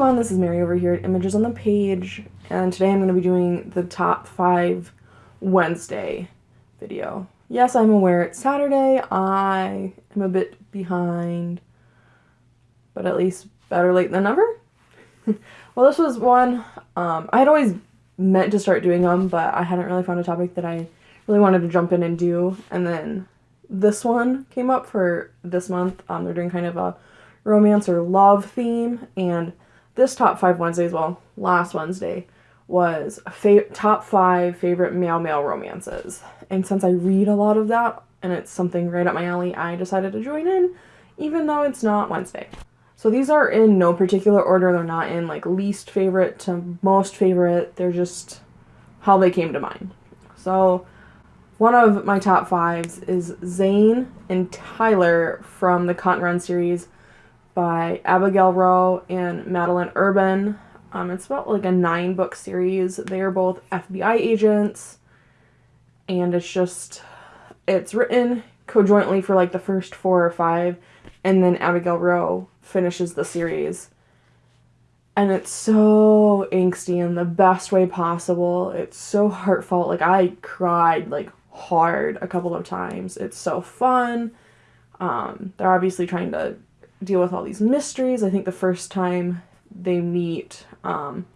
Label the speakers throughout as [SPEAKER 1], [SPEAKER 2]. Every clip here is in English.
[SPEAKER 1] everyone, this is Mary over here at Images on the Page, and today I'm going to be doing the top 5 Wednesday video. Yes, I'm aware it's Saturday, I am a bit behind, but at least better late than never. well, this was one, um, I had always meant to start doing them, but I hadn't really found a topic that I really wanted to jump in and do, and then this one came up for this month. Um, they're doing kind of a romance or love theme, and this top five Wednesdays, well, last Wednesday, was fa- top five favorite male male romances. And since I read a lot of that and it's something right up my alley, I decided to join in, even though it's not Wednesday. So these are in no particular order. They're not in like least favorite to most favorite. They're just how they came to mind. So one of my top fives is Zane and Tyler from the and Run series by Abigail Roux and Madeleine Urban. Um, it's about like a nine book series. They are both FBI agents, and it's just it's written conjointly for like the first four or five, and then Abigail Roux finishes the series. And it's so angsty in the best way possible. It's so heartfelt. Like I cried like hard a couple of times. It's so fun. Um, they're obviously trying to deal with all these mysteries. I think the first time they meet, um,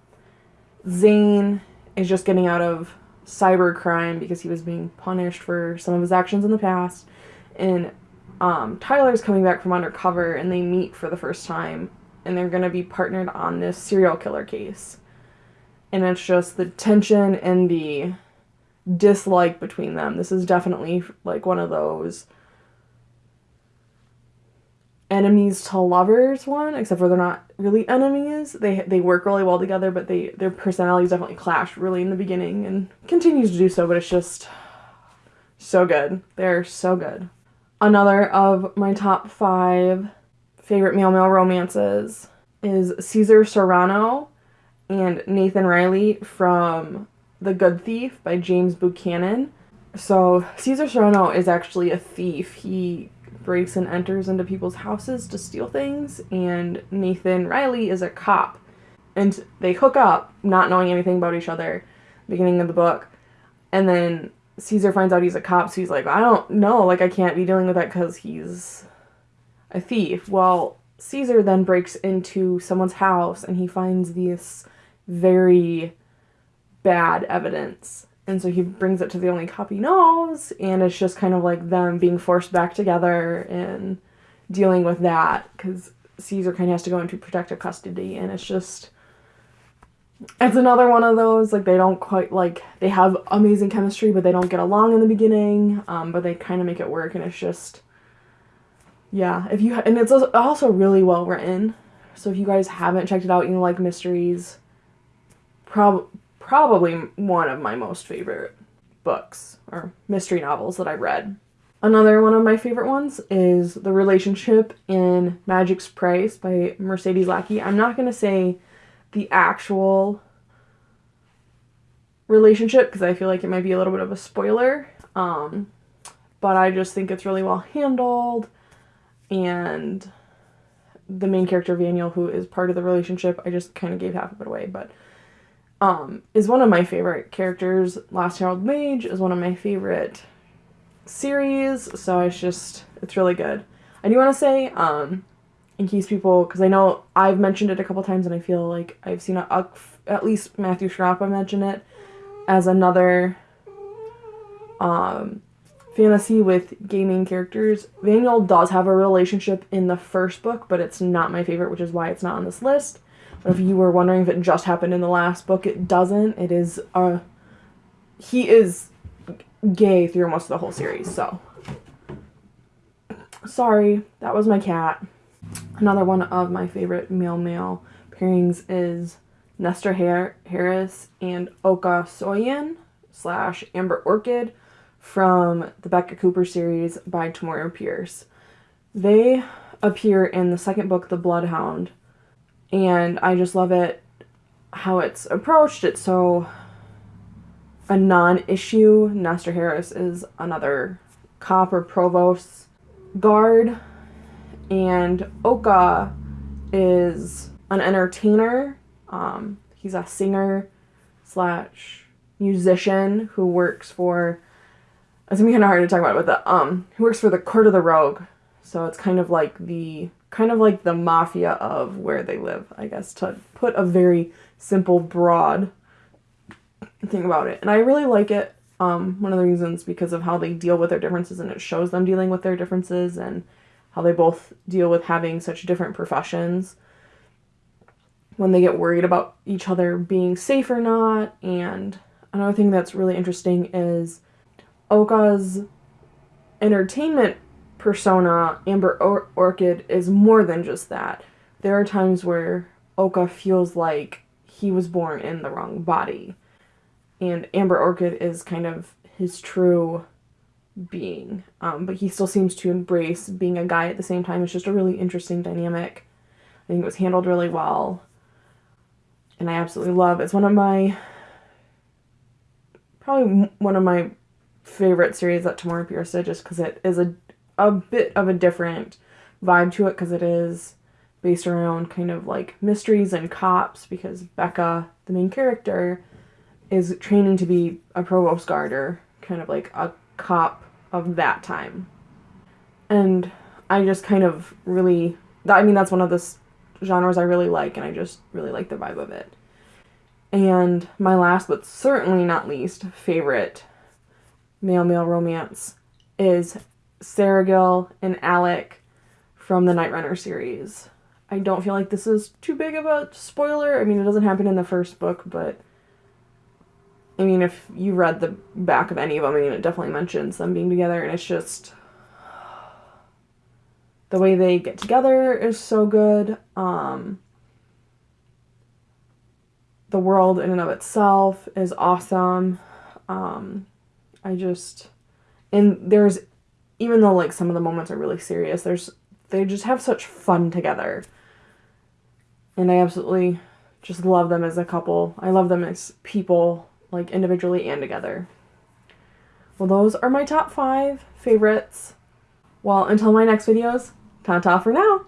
[SPEAKER 1] Zane is just getting out of cybercrime because he was being punished for some of his actions in the past. And um, Tyler's coming back from undercover and they meet for the first time and they're going to be partnered on this serial killer case. And it's just the tension and the dislike between them. This is definitely like one of those enemies to lovers one, except for they're not really enemies. They they work really well together, but they their personalities definitely clash really in the beginning and continues to do so, but it's just so good. They're so good. Another of my top 5 favorite male male romances is Caesar Serrano and Nathan Riley from The Good Thief by James Buchanan. So, Caesar Serrano is actually a thief. He breaks and enters into people's houses to steal things, and Nathan Riley is a cop. And they hook up, not knowing anything about each other, beginning of the book. And then Caesar finds out he's a cop, so he's like, I don't know, like, I can't be dealing with that because he's a thief. Well, Caesar then breaks into someone's house and he finds this very bad evidence and so he brings it to the only cop he knows, and it's just kind of like them being forced back together and dealing with that because Caesar kind of has to go into protective custody, and it's just. It's another one of those, like, they don't quite, like, they have amazing chemistry, but they don't get along in the beginning, um, but they kind of make it work, and it's just. Yeah, if you. And it's also really well written, so if you guys haven't checked it out, you know, like mysteries, probably probably one of my most favorite books or mystery novels that I've read. Another one of my favorite ones is The Relationship in Magic's Price by Mercedes Lackey. I'm not going to say the actual relationship because I feel like it might be a little bit of a spoiler. Um, but I just think it's really well handled and the main character Vanyel who is part of the relationship, I just kind of gave half of it away, but um, is one of my favorite characters. Last Herald Mage is one of my favorite series, so it's just, it's really good. I do want to say, um, in case people, because I know I've mentioned it a couple times and I feel like I've seen a, a, at least Matthew Schrappa mention it as another um, fantasy with gaming characters. Vanyel does have a relationship in the first book, but it's not my favorite, which is why it's not on this list. If you were wondering if it just happened in the last book, it doesn't. It is uh he is gay through most of the whole series, so sorry, that was my cat. Another one of my favorite male male pairings is Nestor Har- Haryse and Okha Soyan slash Amber Orchid from the Beka Cooper series by Tamora Pierce. They appear in the second book, The Bloodhound, and I just love it how it's approached. It's so a non-issue. Nestor Haryse is another cop or provost guard, and Okha is an entertainer. Um, he's a singer slash musician who works for. It's gonna be kind of hard to talk about, but the um, who works for the Court of the Rogue. So it's kind of like the kind of like the mafia of where they live, I guess, to put a very simple, broad thing about it. And I really like it. Um, one of the reasons because of how they deal with their differences and it shows them dealing with their differences and how they both deal with having such different professions when they get worried about each other being safe or not. And another thing that's really interesting is Okha's entertainment persona, Amber or- Orchid, is more than just that. There are times where Okha feels like he was born in the wrong body. And Amber Orchid is kind of his true being. Um, but he still seems to embrace being a guy at the same time. It's just a really interesting dynamic. I think it was handled really well. And I absolutely love it's one of my probably one of my favorite series that Tamora Pierce just because it is a a bit of a different vibe to it because it is based around kind of like mysteries and cops because Beka, the main character, is training to be a provost guarder, kind of like a cop of that time. And I just kind of really, I mean, that's one of the genres I really like, and I just really like the vibe of it. And my last, but certainly not least, favorite male male romance is Seregil and Alec from the Night Runner series. I don't feel like this is too big of a spoiler. I mean, it doesn't happen in the first book, but I mean, if you read the back of any of them, I mean, it definitely mentions them being together, and it's just the way they get together is so good. Um, the world in and of itself is awesome. Um, I just, and there's even though like some of the moments are really serious, there's they just have such fun together. And I absolutely just love them as a couple. I love them as people, like individually and together. Well, those are my top five favorites. Well, until my next videos, ta-ta for now!